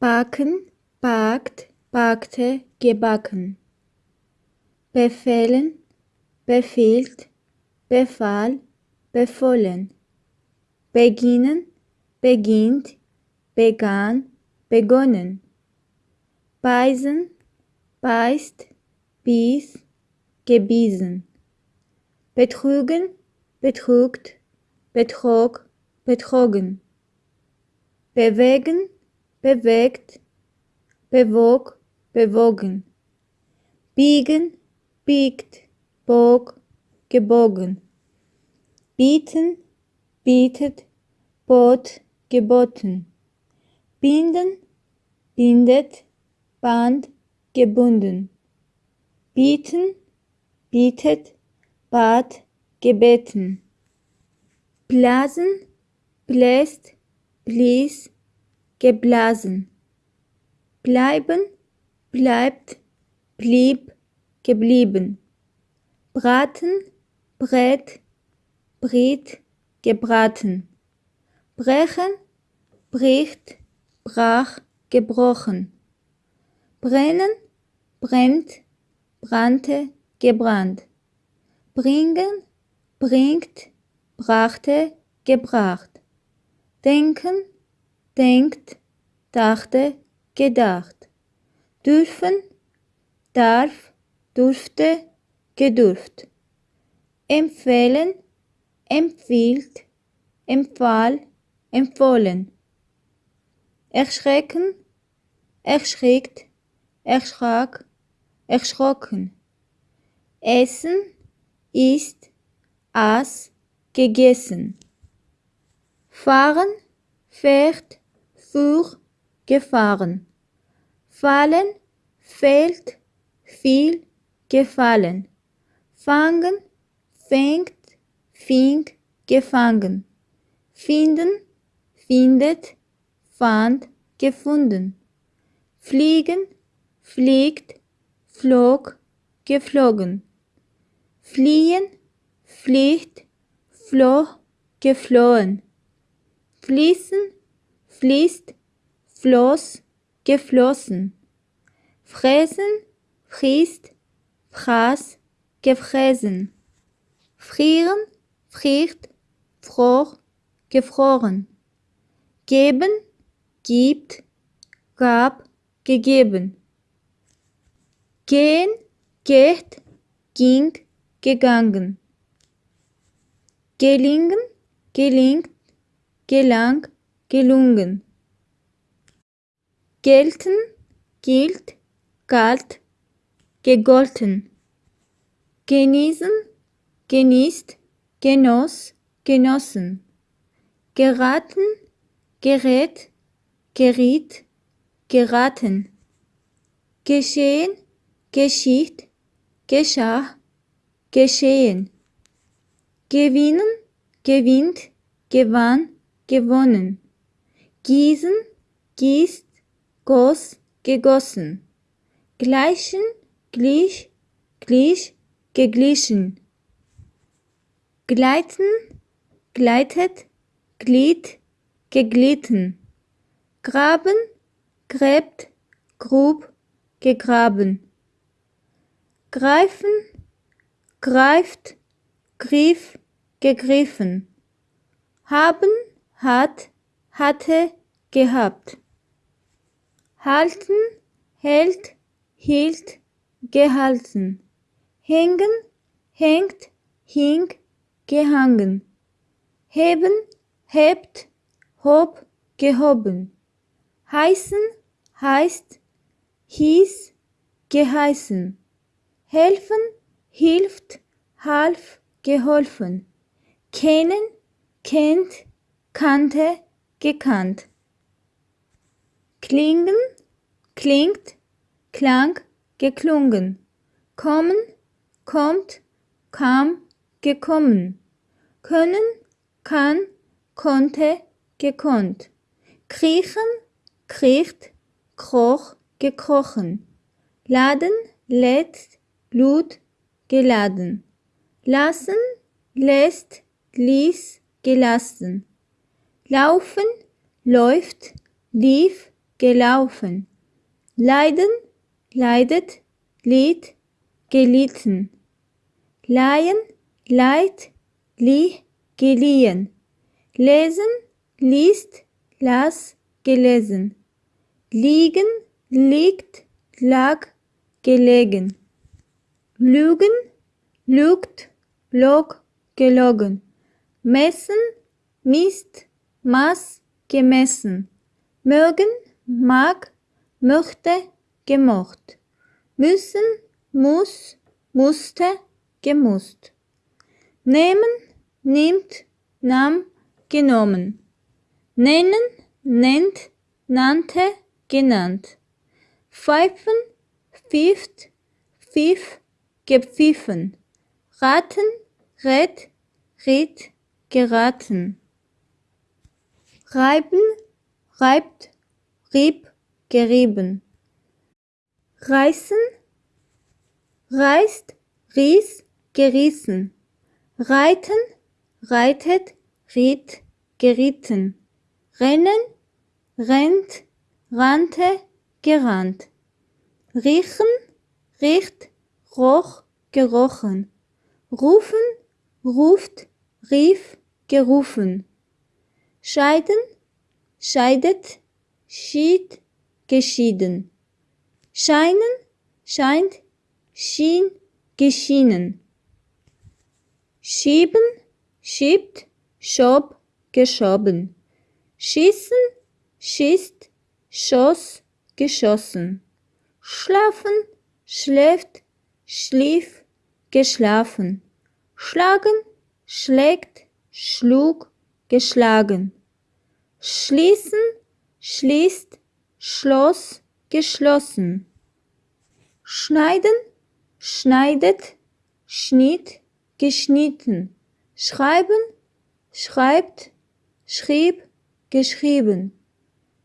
backen, backt, backte, gebacken. Befehlen, befiehlt, befahl, befohlen. Beginnen, beginnt, begann, begonnen. Beißen, beißt, bies, gebiesen. Betrügen, betrugt, betrog, betrogen. Bewegen, bewegt, bewog, bewogen. Biegen, biegt, bog, gebogen. Bieten, bietet, bot, geboten. Binden, bindet, band, gebunden. Bieten, bietet, bat, gebeten. Blasen, bläst, blies, geblasen. Bleiben, bleibt, blieb, geblieben. Braten, brät, briet, gebraten. Brechen, bricht, brach, gebrochen. Brennen, brennt, brannte, gebrannt. Bringen, bringt, brachte, gebracht. Denken, denkt, dachte, gedacht. Dürfen, darf, durfte, gedurft. Empfehlen, empfiehlt, empfahl, empfohlen. Erschrecken, erschreckt, erschrak, erschrocken. Essen, ist, aß, gegessen. Fahren, fährt, fuhr, gefahren. Fallen, fällt, fiel, gefallen. Fangen, fängt, fing, gefangen. Finden, findet, fand, gefunden. Fliegen, fliegt, flog, geflogen. Fliehen, fliegt, floh, geflohen. Fließen, fließt, floss, geflossen. Fräsen, frisst, fraß, gefräsen. Frieren, friert, fror, gefroren. Geben, gibt, gab, gegeben. Gehen, geht, ging, gegangen. Gelingen, gelingt, gelang, gelungen. Gelten, gilt, galt, gegolten. Genießen, genießt, genoss, genossen. Geraten, gerät, geriet, geraten. Geschehen, geschieht, geschah, geschehen. Gewinnen, gewinnt, gewann, gewonnen. Gießen, gießt, goss, gegossen. Gleichen, glich, glich, geglichen. Gleiten, gleitet, glied, geglitten. Graben, gräbt, grub, gegraben. Greifen, greift, griff, gegriffen. Haben, hat, hatte, gehabt. Halten, hält, hielt, gehalten. Hängen, hängt, hing, gehangen. Heben, hebt, hob, gehoben. Heißen, heißt, hieß, geheißen. Helfen, hilft, half, geholfen. Kennen, kennt, kannte, gekannt. Klingen, klingt, klang, geklungen. Kommen, kommt, kam, gekommen. Können, kann, konnte, gekonnt. Kriechen, kriecht, kroch, gekrochen. Laden, lädt, lud, geladen. Lassen, lässt, ließ, gelassen. Laufen, läuft, lief, gelaufen. Leiden, leidet, lied, gelitten. Leihen, leid, lieh, geliehen. Lesen, liest, las, gelesen. Liegen, liegt, lag, gelegen. Lügen, lügt, log, gelogen. Messen, misst, maß, gemessen. Mögen, mag, möchte, gemocht. Müssen, muss, musste, gemusst. Nehmen, nimmt, nahm, genommen. Nennen, nennt, nannte, genannt. Pfeifen, pfifft, pfiff, gepfiffen. Raten, rät, riet, geraten. Reiben, reibt, rieb, gerieben. Reißen, reißt, ries, gerissen. Reiten, reitet, riet, geritten. Rennen, rennt, rannte, gerannt. Riechen, riecht, roch, gerochen. Rufen, ruft, rief, gerufen. Scheiden, scheidet, schied, geschieden. Scheinen, scheint, schien, geschienen. Schieben, schiebt, schob, geschoben. Schießen, schießt, schoss, geschossen. Schlafen, schläft, schlief, geschlafen. Schlagen, schlägt, schlug, geschlagen. Schließen, schließt, schloss, geschlossen. Schneiden, schneidet, schnitt, geschnitten. Schreiben, schreibt, schrieb, geschrieben.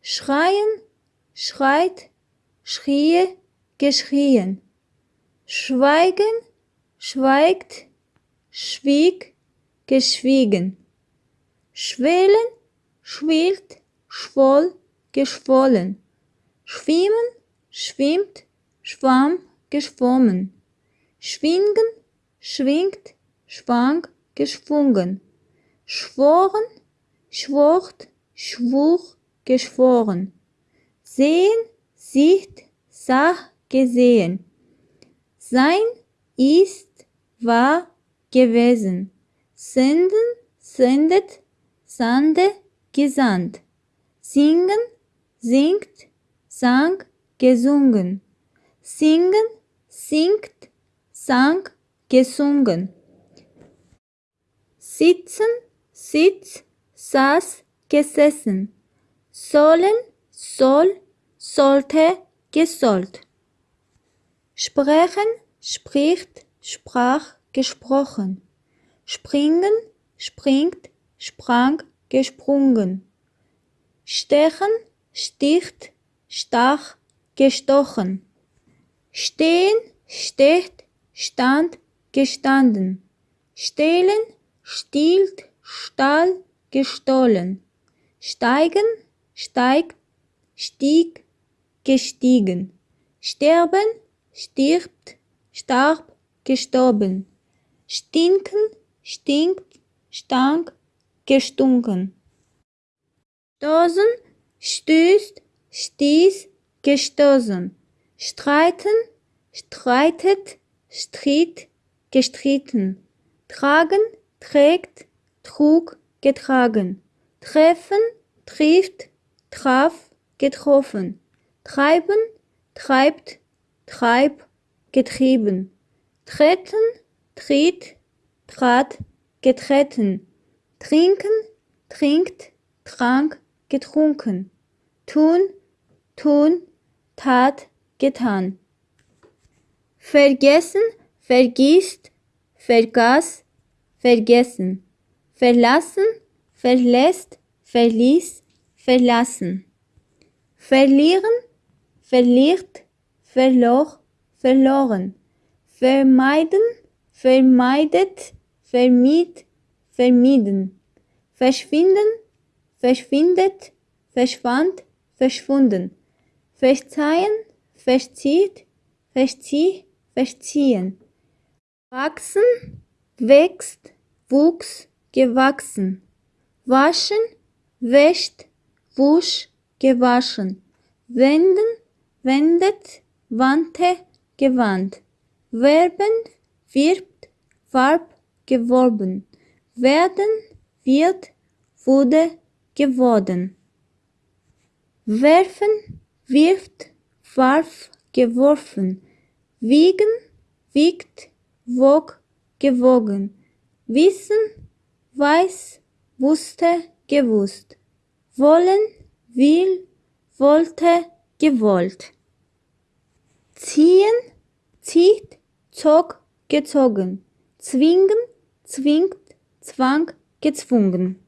Schreien, schreit, schrie, geschrien. Schweigen, schweigt, schwieg, geschwiegen. Schwelen, schwillt, schwoll, geschwollen. Schwimmen, schwimmt, schwamm, geschwommen. Schwingen, schwingt, schwang, geschwungen. Schworen, schwort, schwur, geschworen. Sehen, sieht, sah, gesehen. Sein, ist, war, gewesen. Senden, sendet, sande, gesandt. Singen, singt, sang, gesungen. Singen, singt, sang, gesungen. Sitzen, sitz, saß, gesessen. Sollen, soll, sollte, gesollt. Sprechen, spricht, sprach, gesprochen. Springen, springt, sprang, gesprungen. Stechen, sticht, stach, gestochen. Stehen, steht, stand, gestanden. Stehlen, stiehlt, stahl, gestohlen. Steigen, steigt, stieg, gestiegen. Sterben, stirbt, starb, gestorben. Stinken, stinkt, stank, gestunken. Stoßen, stößt, stieß, gestoßen. Streiten, streitet, stritt, gestritten. Tragen, trägt, trug, getragen. Treffen, trifft, traf, getroffen. Treiben, treibt, treib, getrieben. Treten, tritt, trat, getreten. Trinken, trinkt, trank, getrunken. Tun, tun, tat, getan. Vergessen, vergisst, vergaß, vergessen. Verlassen, verlässt, verließ, verlassen. Verlieren, verliert, verlor, verloren. Vermeiden, vermeidet, vermied, vermieden. Verschwinden, verschwindet, verschwand, verschwunden. Verzeihen, verzieht, verzieh, verziehen. Wachsen, wächst, wuchs, gewachsen. Waschen, wäscht, wusch, gewaschen. Wenden, wendet, wandte, gewandt. Werben, wirbt, warb, geworben. Werden, wird, wurde, geworden. Werfen, wirft, warf, geworfen. Wiegen, wiegt, wog, gewogen. Wissen, weiß, wusste, gewusst. Wollen, will, wollte, gewollt. Ziehen, zieht, zog, gezogen. Zwingen, zwingt, zwang, gezwungen.